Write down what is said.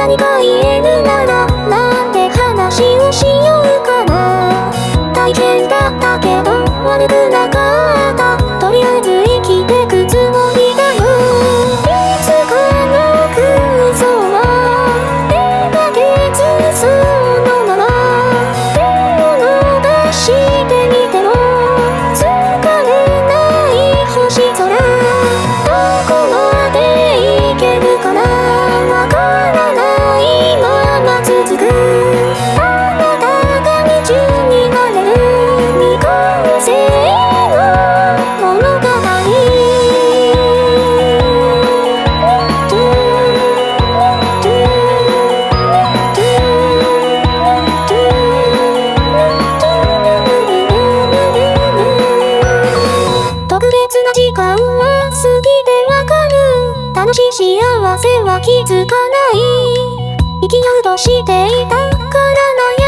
何か言えるならなんて話をしようかな。体験だったけど悪くない別な時間は過ぎてわかる。楽しい幸せは気づかない。生きようとしていたからな